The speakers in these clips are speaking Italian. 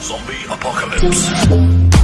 Zombie Apocalypse.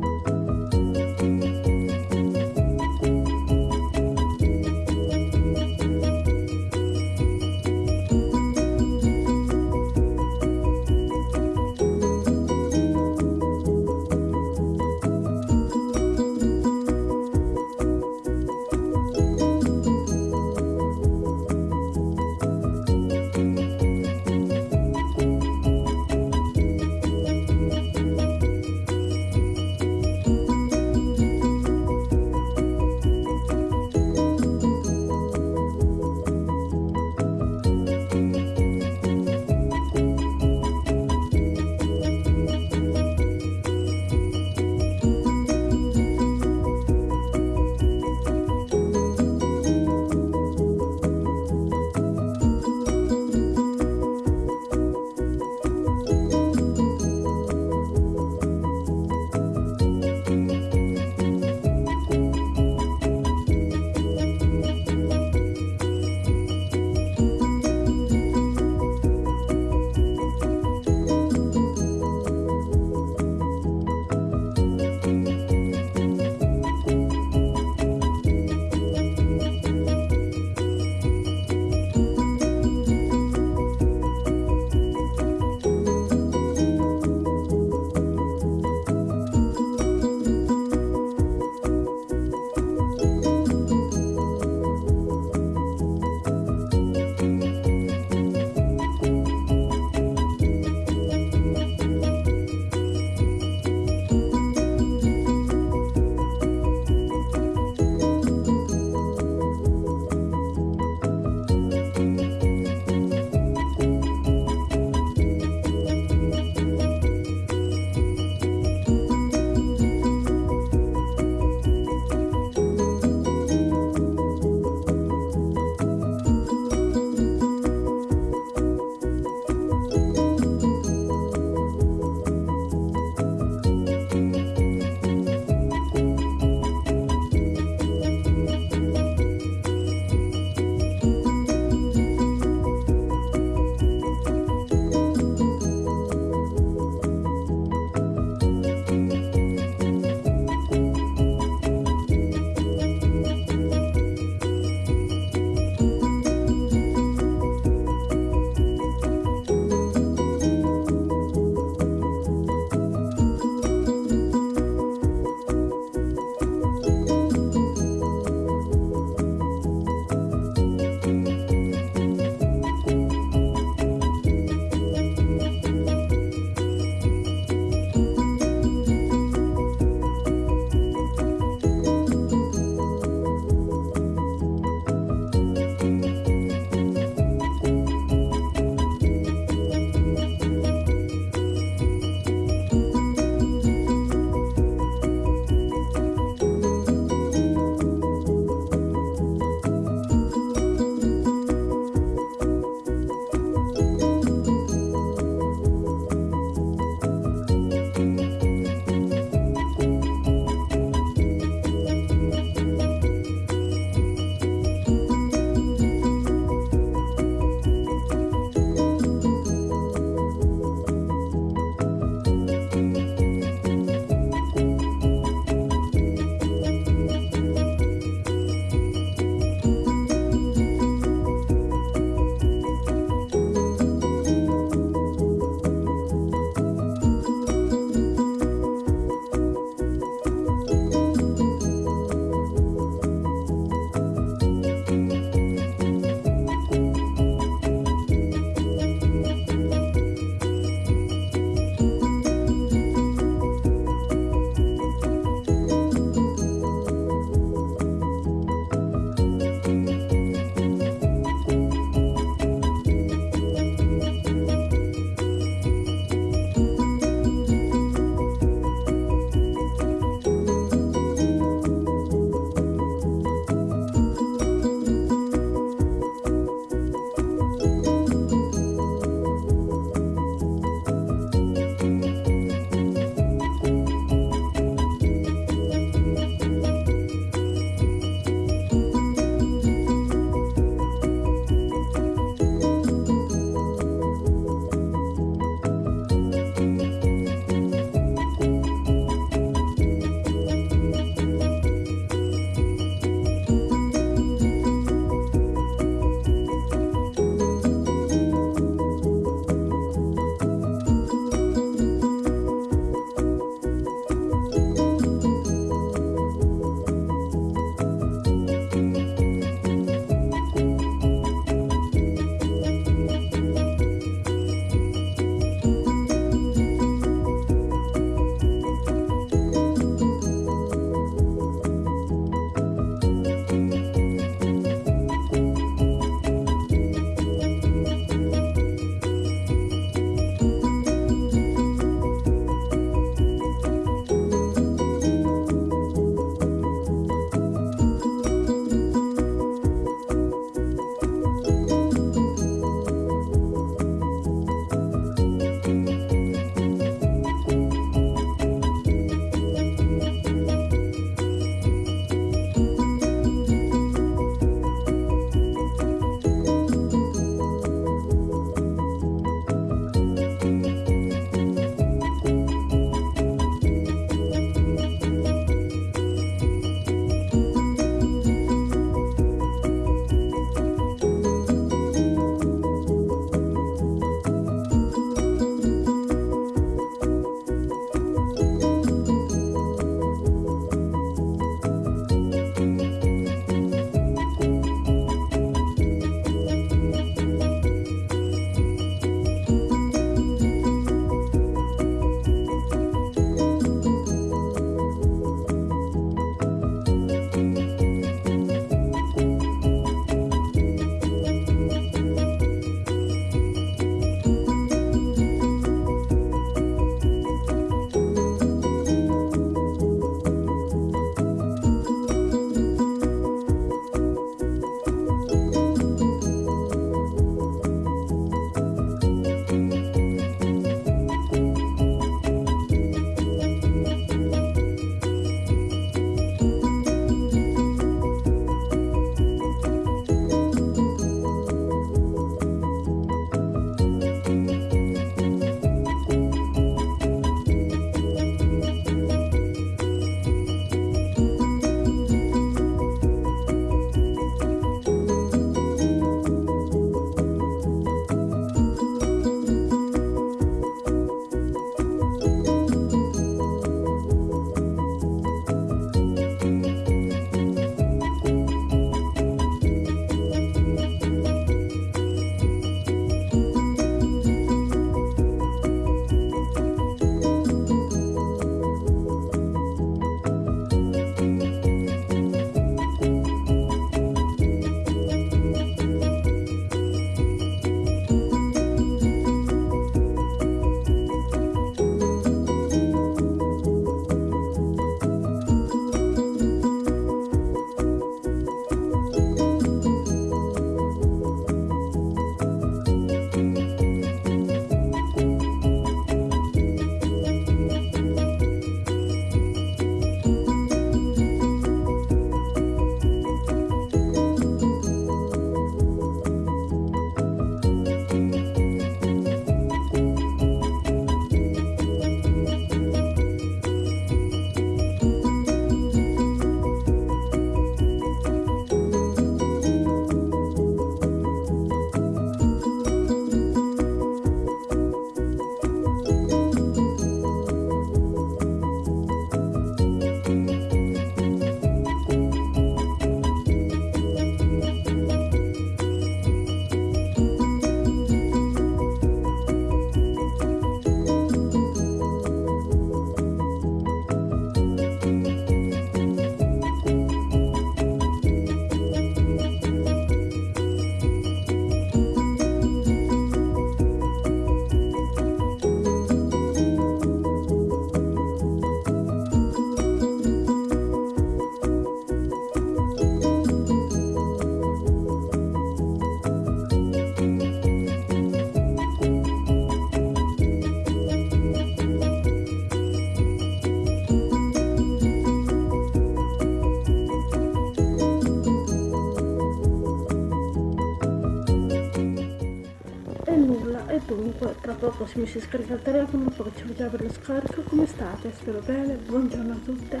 Mi si scarica il telefono poi ci vediamo per lo scarico. Come state? spero bene. Buongiorno a tutte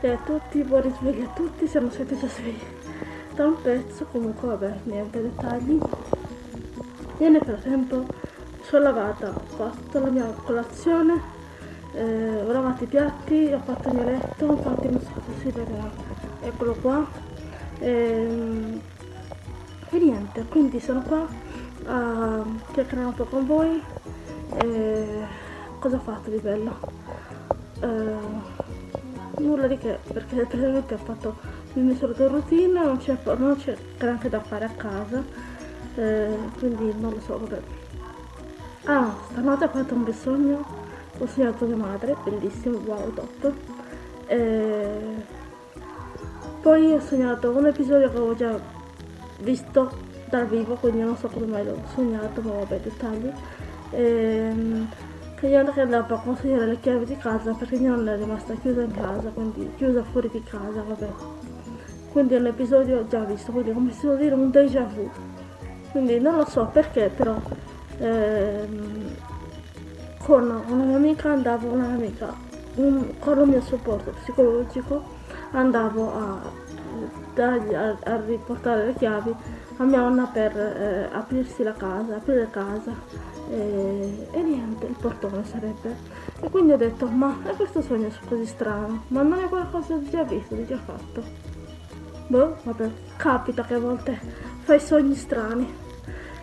e a tutti. Buon risveglio a tutti. Siamo siete già svegli. Da un pezzo comunque vabbè niente dettagli. E nel frattempo sono lavata ho fatto la mia colazione eh, ho lavato i piatti ho fatto il mio letto. Infatti non so se si vedrà eccolo qua. E, ehm, e niente. Quindi sono qua a chiacchierare un po' con voi e cosa ho fatto di bello? Uh, nulla di che perché praticamente ho fatto il mio solito routine non c'è, granché da fare a casa eh, quindi non lo so vabbè. Ah stanotte ho fatto un bel sogno ho sognato mia madre bellissimo wow top. E poi ho sognato un episodio che avevo già visto dal vivo, quindi non so come mai l'ho sognato, ma vabbè, dettagli. Ehm, che io andavo a consegnare le chiavi di casa perché io non è rimasta chiusa in casa, quindi chiusa fuori di casa, vabbè. Quindi è un episodio già visto, quindi come si può dire un déjà vu. Quindi non lo so perché, però ehm, con una mia amica andavo, una mia amica, un, con il mio supporto psicologico andavo a, a, a riportare le chiavi a mia nonna per eh, aprirsi la casa, aprire casa e, e, niente, il portone sarebbe. E quindi ho detto, ma è questo sogno così strano? Ma non è qualcosa di già visto, di già fatto? Boh, vabbè, capita che a volte fai sogni strani,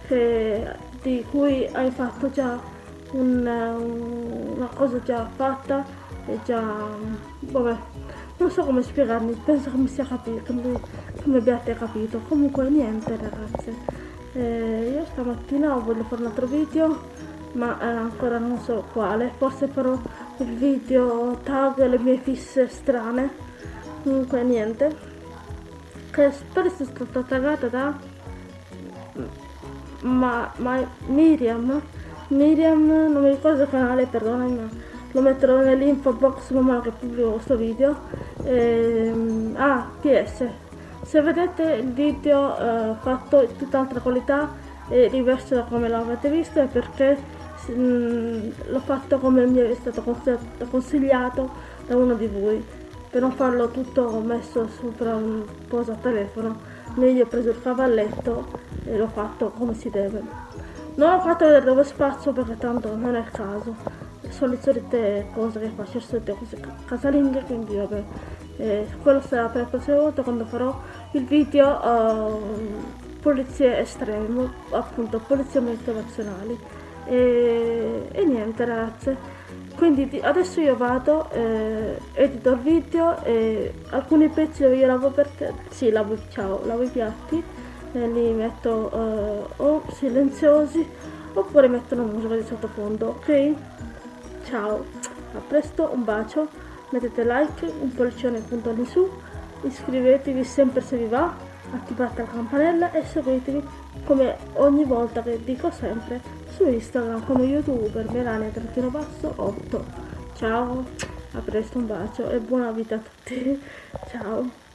che, di cui hai fatto già un, una cosa già fatta e già, vabbè, non so come spiegarmi, penso che mi sia capito, che mi abbiate capito. Comunque niente ragazze, eh, io stamattina voglio fare un altro video, ma eh, ancora non so quale, forse farò il video tag le mie fisse strane. Comunque niente, che spero sia stata taggata da ma, ma Miriam, Miriam, non mi ricordo il canale, perdonami, ma lo metterò nell'info box man mano che pubblico questo video. Ehm, ah ps se vedete il video eh, fatto in tutt'altra qualità e diverso da come l'avete visto è perché mm, l'ho fatto come mi è stato consigliato da uno di voi. Per non farlo tutto messo sopra un posa telefono. Meglio ho preso il cavalletto e l'ho fatto come si deve. Non ho fatto vedere dove spazio perché tanto non è il caso. Sono le solite cose che faccio, le solite cose casalinghe, quindi vabbè, eh, quello sarà per la prossima volta quando farò il video uh, polizie estreme, appunto polizie motivazionali. E, e niente ragazze, quindi adesso io vado, eh, edito il video e alcuni pezzi io lavo per te, sì lavo, ciao, lavo i piatti e li metto uh, o silenziosi oppure metto una musica di sottofondo, ok? Ciao, a presto, un bacio, mettete like, un pollicione punto lì su, iscrivetevi sempre se vi va, attivate la campanella e seguitemi come ogni volta che dico sempre su Instagram come youtuber melania-8. Ciao, a presto, un bacio e buona vita a tutti. Ciao.